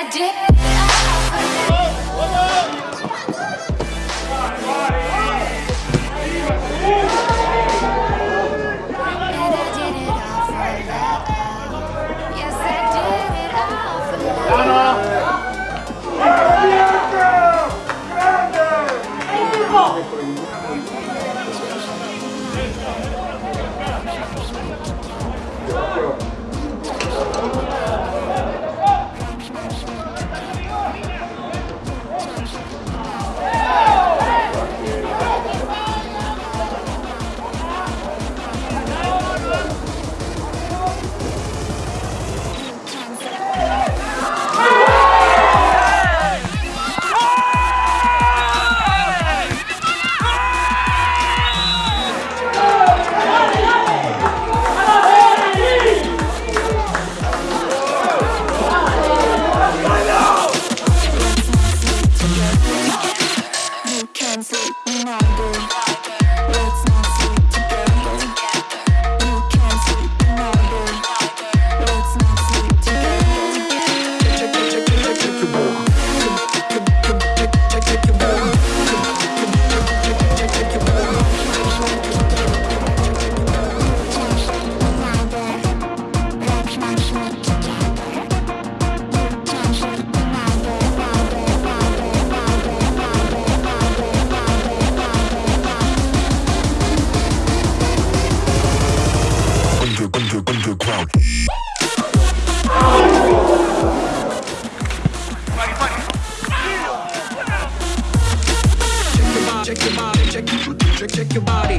I did. check, check, check your body.